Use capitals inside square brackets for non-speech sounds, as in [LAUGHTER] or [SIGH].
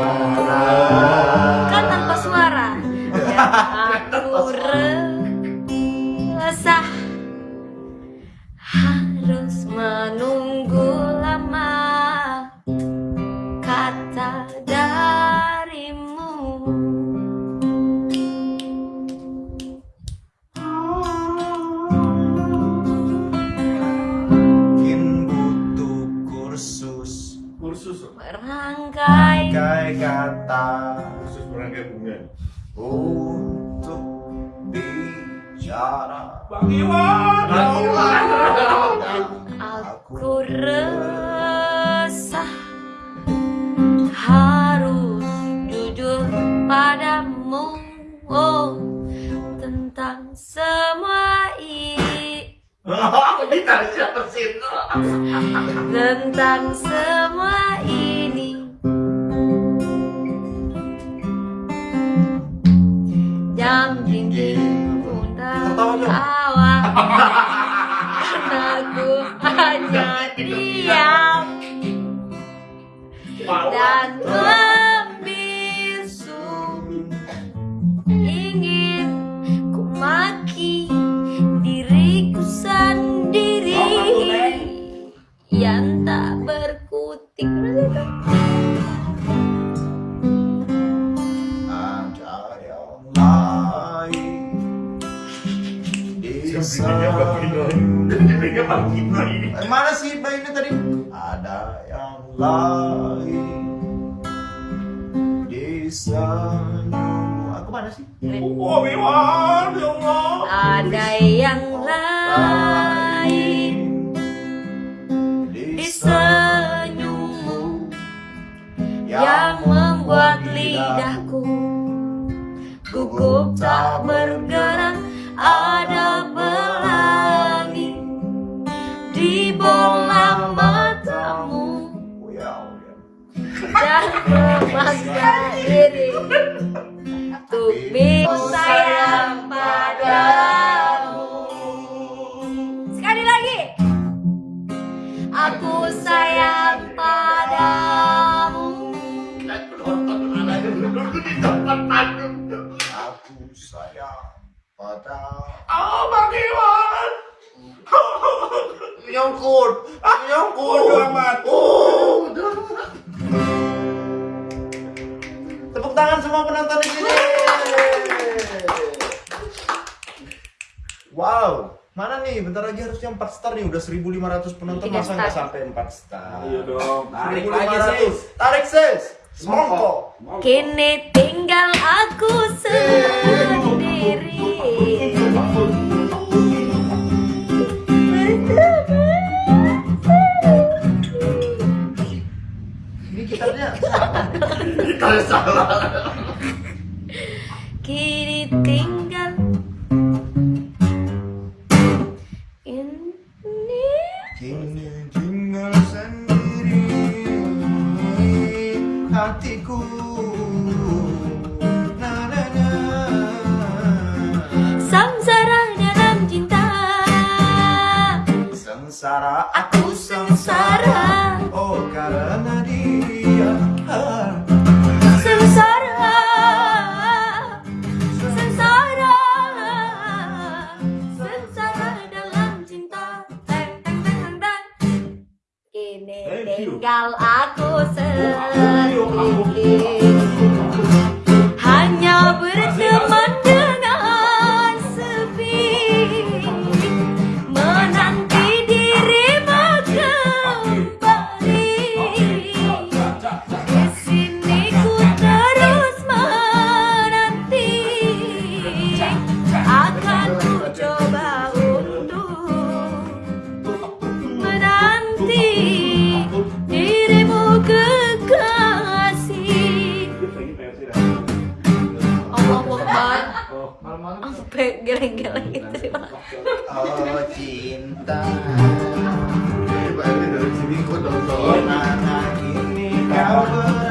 suara. Kan tanpa suara. [LAUGHS] Aku resah. Harus menunggu lama kursus merangkai kata. Kursus merangkai bunga. untuk bicara. Bang Iwan. Bang Iwan. aku resah. Harus jujur padamu. Oh tentang semua [LAUGHS] ini Kita siapa sih? tentang semua ini. Jam dinding undang tawa [LAUGHS] aku hanya diam. Dan membisu yang tak berkutik. Ada yang lain di sana mana sih bayinya tadi? Ada yang lain di senyum aku mana sih? Oh, ya Allah. ada yang lain gugup tak bergerak ada pelangi di bola matamu dan memaksa diri untuk sayang padamu. Sekali lagi. Aku sayang padamu aku sayang pada Oh, Bang Iwan. nyongkut. Nyongkut Bodoh amat. oh. Tepuk tangan semua penonton di sini. Wow. Mana nih? Bentar lagi harusnya 4 star nih. Udah 1500 penonton masa nggak sampai 4 star? Iya dong. tarik lagi Sis. tarik sis semongko kini tinggal aku sendiri. Ini gitarnya Kita salah. kini tinggal hatiku. Na na na. Samsara dalam cinta. Sengsara aku tinggal aku Oh, sendiri hanya berteman Kan Sampai geleng-geleng iya, gitu sih pak. Oh cinta. Ini pak dari sini kok dong. Nah, nah, Ini kau ber